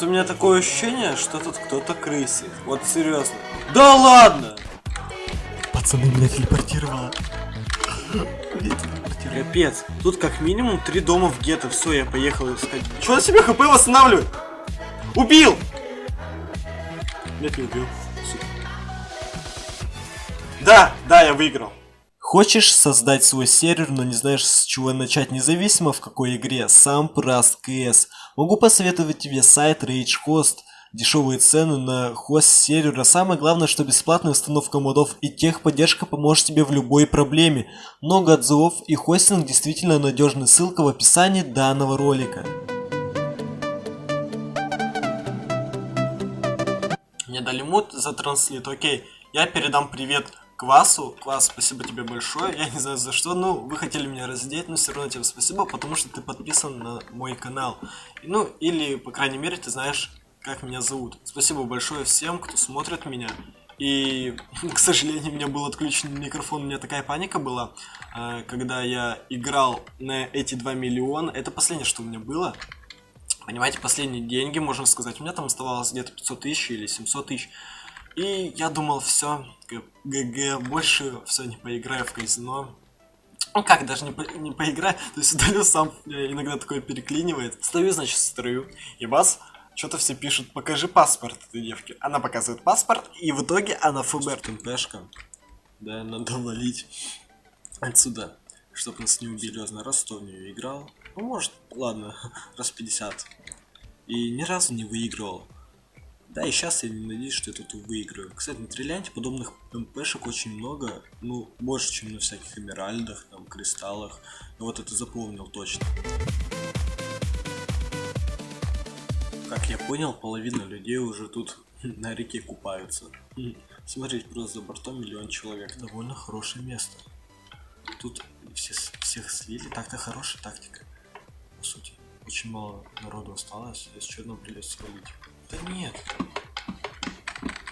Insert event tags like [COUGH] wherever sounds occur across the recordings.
Вот у меня такое ощущение, что тут кто-то крысит. Вот серьезно. Да ладно! Пацаны, меня телепортировало. Капец. Тут как минимум три дома в гетто. Все, я поехал искать. Чего на себе хп восстанавливает? Убил! Нет, не убил. Супер. Да, да, я выиграл. Хочешь создать свой сервер, но не знаешь с чего начать, независимо в какой игре? Сам Праст КС. Могу посоветовать тебе сайт RageHost. Дешевые цены на хост сервера. Самое главное, что бесплатная установка модов и техподдержка поможет тебе в любой проблеме. Много отзывов и хостинг действительно надежный. Ссылка в описании данного ролика. Мне дали мут за транслит, окей. Я передам привет Квасу. Квас, спасибо тебе большое. Я не знаю за что, но вы хотели меня раздеть, но все равно тебе спасибо, потому что ты подписан на мой канал. Ну, или, по крайней мере, ты знаешь, как меня зовут. Спасибо большое всем, кто смотрит меня. И, [LAUGHS] к сожалению, у меня был отключен микрофон, у меня такая паника была, э, когда я играл на эти 2 миллиона. Это последнее, что у меня было. Понимаете, последние деньги, можно сказать. У меня там оставалось где-то 500 тысяч или 700 тысяч. И я думал, все, ГГ, больше все не поиграю в казино. Ну как, даже не, по, не поиграю, [LAUGHS] то есть удалю сам, иногда такое переклинивает. Стою, значит, строю, и вас что-то все пишут, покажи паспорт этой девки. Она показывает паспорт, и в итоге она ФБР. ТМПшка. Да, надо валить отсюда, чтобы нас не убили. Знаю, раз 100 в нее играл. Ну, может, ладно, [LAUGHS] раз 50. И ни разу не выигрывал. Да, и сейчас я не надеюсь, что я тут выиграю. Кстати, на Триллианте подобных МПшек очень много. Ну, больше, чем на всяких эмеральдах, там, кристаллах. Ну вот это запомнил точно. Как я понял, половина людей уже тут [LAUGHS] на реке купаются. [LAUGHS] Смотрите, просто за бортом миллион человек. Довольно хорошее место. Тут все, всех слили. Так-то хорошая тактика. По сути. Очень мало народу осталось. Если что, одно придется свалить. Да нет.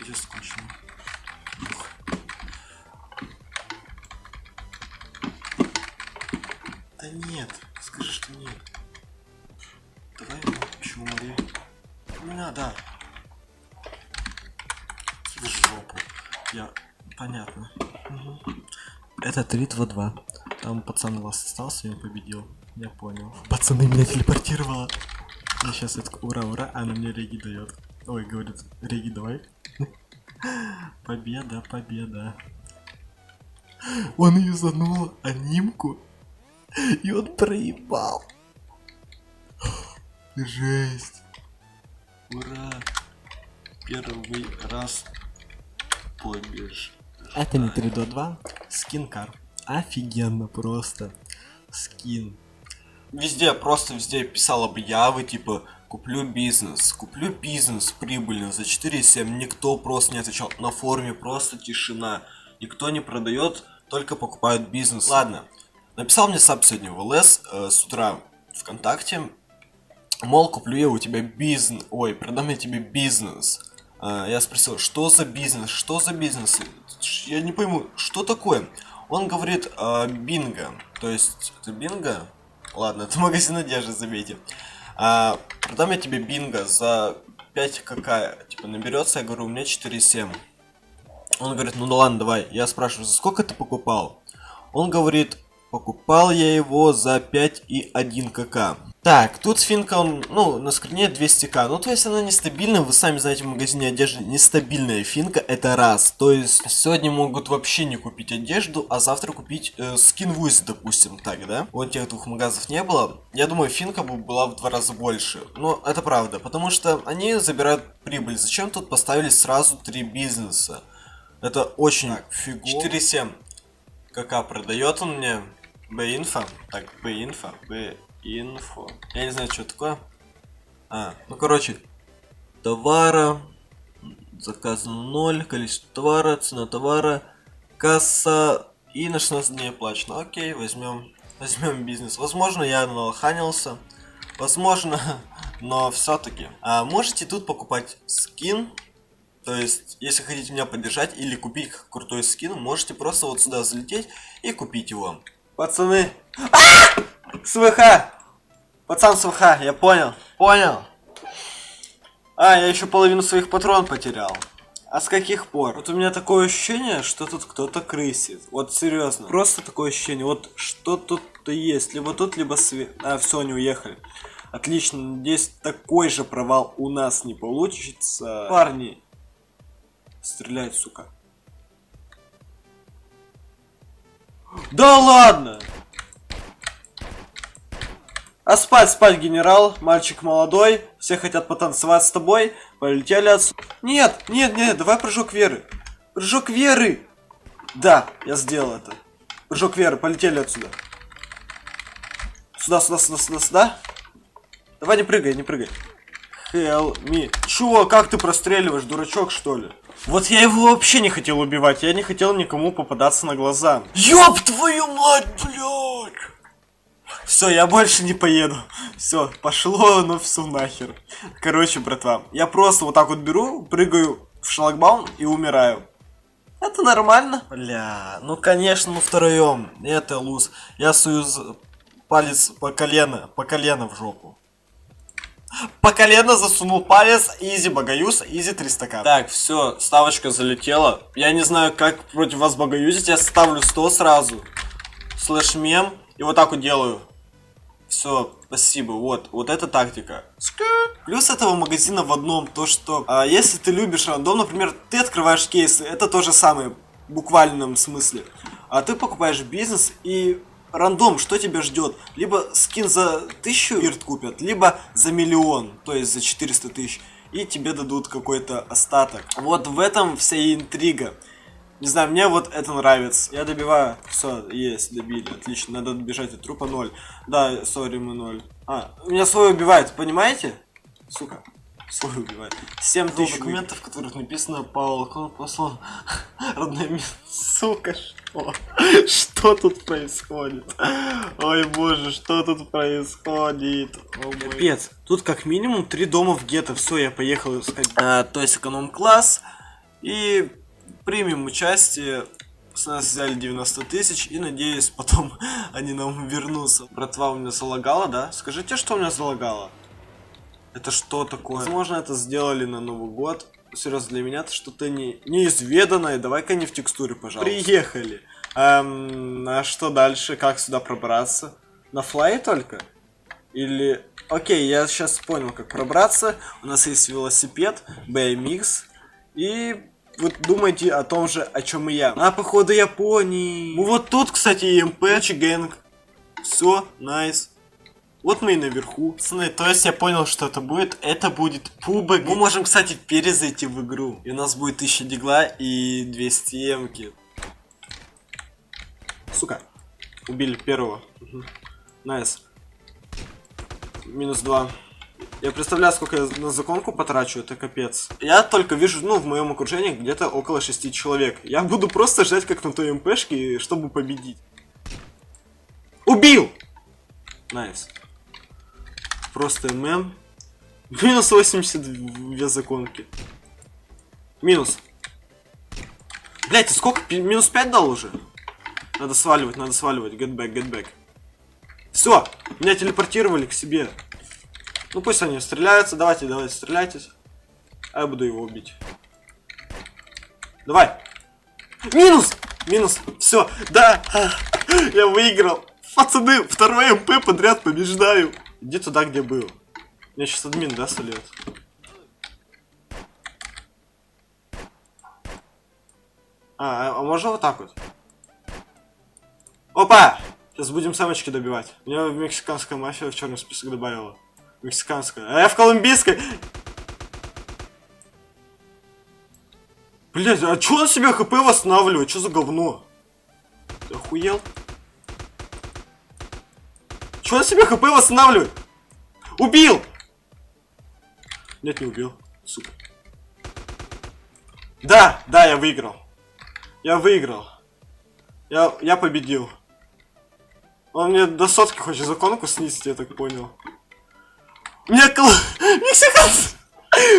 Где скучно. Да нет. Скажи, что нет. Давай еще умри. Не надо. В жопу. Я... Понятно. Угу. Это 3-2-2. Там пацан вас остался, он победил. Я понял. Пацаны, меня телепортировало. Я сейчас это ура, ура, она мне реги дает. Ой, говорит, реги давай. [LAUGHS] Победа, победа. Он юзанул анимку, и он проебал. Жесть. Ура. Первый раз побеж. Это не 3 до 2, скинкар. Офигенно просто. Скин. Везде, просто везде писал объявы, типа, куплю бизнес, куплю бизнес прибыльно за 4,7. Никто просто не отвечал. На форуме просто тишина. Никто не продает, только покупают бизнес. Ладно, написал мне сап сегодня в ЛС э, с утра ВКонтакте. Мол, куплю я у тебя бизнес. Ой, продам я тебе бизнес. Э, я спросил, что за бизнес, что за бизнес? Я не пойму, что такое? Он говорит, э, бинго. То есть, это бинго? Ладно, [LAUGHS] это магазин одежды, заметьте. А, продам я тебе бинго за 5 какая? Типа наберется, я говорю, у меня 4,7. Он говорит, ну да ладно, давай. Я спрашиваю, за сколько ты покупал? Он говорит, покупал я его за 5,1 кк. Так, тут финка, он, ну, на скрине 200к. Ну, то есть она нестабильная. Вы сами знаете, в магазине одежды нестабильная финка. Это раз. То есть сегодня могут вообще не купить одежду, а завтра купить э, скин в допустим, так, да? Вот тех двух магазов не было. Я думаю, финка бы была в два раза больше. Но это правда, потому что они забирают прибыль. Зачем тут поставили сразу три бизнеса? Это очень фигово. 4,7. КК продает он мне. Б-инфа. Так, Б-инфа. Б инфо. Я не знаю, что такое. А, ну короче, товара, заказано 0, количество товара, цена товара, касса и на 16 дней оплачено. Окей, возьмем, [LAUGHS] возьмем бизнес. Возможно, я налоханился, возможно, [LAUGHS] но все-таки. А можете тут покупать скин, то есть, если хотите меня поддержать или купить крутой скин, можете просто вот сюда залететь и купить его. Пацаны! А! СВХ! Пацан СВХ, я понял. Понял. А, я еще половину своих патрон потерял. А с каких пор? Вот у меня такое ощущение, что тут кто-то крысит. Вот серьезно. Просто такое ощущение. Вот что тут-то есть. Либо тут, либо свет. А, все, они уехали. Отлично. Надеюсь, такой же провал у нас не получится. Парни. Стреляют, сука. Да ладно! А спать, спать, генерал, мальчик молодой, все хотят потанцевать с тобой, полетели отсюда. Нет, нет, нет, давай прыжок веры. Прыжок веры! Да, я сделал это. Прыжок веры, полетели отсюда. Сюда, сюда, сюда, сюда, сюда. Давай не прыгай, не прыгай. Help me. Чё, как ты простреливаешь, дурачок, что ли? Вот я его вообще не хотел убивать, я не хотел никому попадаться на глаза. Ёб твою мать, блядь! Все, я больше не поеду. Все, пошло, ну все нахер. Короче, братва, я просто вот так вот беру, прыгаю в шлагбаум и умираю. Это нормально. Бля, ну конечно, ну втроем. Это луз. Я союз палец по колено, по колено в жопу. По колено засунул палец, изи богаюз, изи 300 к. Так, все, ставочка залетела. Я не знаю, как против вас богаюзить, я ставлю 100 сразу. Слэш мем. И вот так вот делаю. Все, спасибо. Вот, вот эта тактика. Плюс этого магазина в одном, то что а, если ты любишь рандом, например, ты открываешь кейсы, это то же самое, в буквальном смысле. А ты покупаешь бизнес и рандом, что тебя ждет? Либо скин за тысячу вирт купят, либо за миллион, то есть за 400 тысяч. И тебе дадут какой-то остаток. Вот в этом вся интрига. Не знаю, мне вот это нравится. Я добиваю. Все, есть, добили. Отлично. Надо добежать от трупа 0. Да, сори, мы 0. А, меня свой убивает, понимаете? Сука. Свой убивает. 7 тысяч документов, в которых написано Павел послал родное место. Сука, что? Что тут происходит? Ой, боже, что тут происходит? О, Капец. Тут как минимум три дома в гетто. Все, я поехал искать. А, то есть эконом-класс. И примем участие. С нас взяли 90 тысяч и надеюсь потом [LAUGHS] они нам вернутся. Братва у меня залагала, да? Скажите, что у меня залагало? Это что такое? Возможно, это сделали на Новый год. Серьезно, для меня это что-то не... неизведанное. Давай-ка не в текстуре, пожалуйста. Приехали. Эм, а что дальше? Как сюда пробраться? На флай только? Или... Окей, я сейчас понял, как пробраться. У нас есть велосипед, BMX. И вот думайте о том же, о чем и я. А, походу, Японии. Ну вот тут, кстати, ЕМП, Чигенг. Все, nice. Вот мы и наверху. Пацаны, то есть я понял, что это будет. Это будет пубы. Мы можем, кстати, перезайти в игру. И у нас будет 1000 дигла и 200 эмки. Сука. Убили первого. Nice. Минус 2. Я представляю, сколько я на законку потрачу, это капец. Я только вижу, ну, в моем окружении где-то около 6 человек. Я буду просто ждать, как на той МПшке, чтобы победить. Убил! Nice. Просто ММ. Минус 82 законки. Минус. Блять, сколько? Минус 5 дал уже? Надо сваливать, надо сваливать. Get back, get back. Все, меня телепортировали к себе. Ну пусть они стреляются. Давайте, давайте, стреляйтесь. А я буду его убить. Давай. Минус! Минус. Все. Да. Я выиграл. Пацаны, второй МП подряд побеждаю. Иди туда, где был. Мне сейчас админ, да, сольет? А, а, а можно вот так вот? Опа! Сейчас будем самочки добивать. Меня в мексиканская мафия в черный список добавила. Мексиканская. А я в колумбийской. Блять, а чё он себе хп восстанавливает? Что за говно? Ты охуел? Чё он себе хп восстанавливает? Убил! Нет, не убил. Сука. Да, да, я выиграл. Я выиграл. Я, я победил. Он мне до сотки хочет законку снизить, я так понял. Меня кол... [LAUGHS] Мексиканец!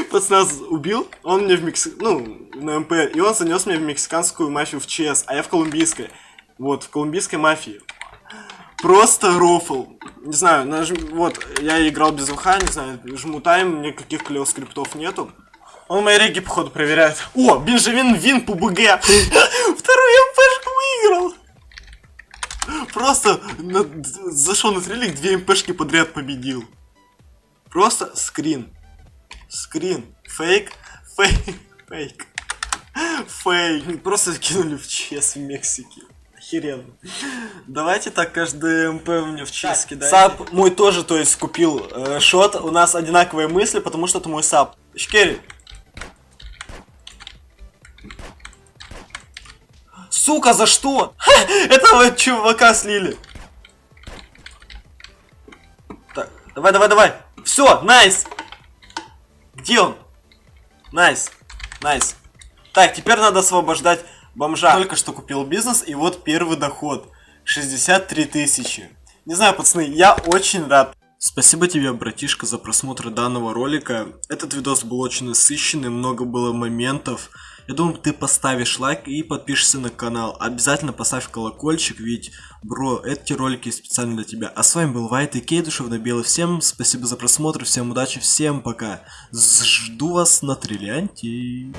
Пацан убил, он мне в Мексик... Ну, на МП, и он занес меня в мексиканскую мафию в ЧС, а я в колумбийской. Вот, в колумбийской мафии. Просто рофл. Не знаю, нажм... вот, я играл без ВХ, не знаю, жму тайм, никаких клево скриптов нету. Он мои реги, походу, проверяет. О, Бенджамин Вин по БГ. [LAUGHS] Вторую МПшку выиграл. Просто на... зашел на трелик, две МПшки подряд победил. Просто скрин. Скрин. Фейк. Фейк. Фейк. Фейк. Просто кинули в ЧС в Мексике. Охеренно. Давайте так каждый МП мне в ЧС кидайте. Сап мой тоже, то есть, купил э, шот. У нас одинаковые мысли, потому что это мой сап. Шкери. Сука, за что? Ха, этого чувака слили. Так, давай, давай, давай. Все, nice. Где он? Nice. Nice. Так, теперь надо освобождать бомжа. Только что купил бизнес, и вот первый доход. 63 тысячи. Не знаю, пацаны, я очень рад. Спасибо тебе, братишка, за просмотр данного ролика. Этот видос был очень насыщенный, много было моментов. Я думаю, ты поставишь лайк и подпишешься на канал. Обязательно поставь колокольчик, ведь, бро, эти ролики специально для тебя. А с вами был Вайт и Кей, душевно белый. Всем спасибо за просмотр, всем удачи, всем пока. Жду вас на Триллианте.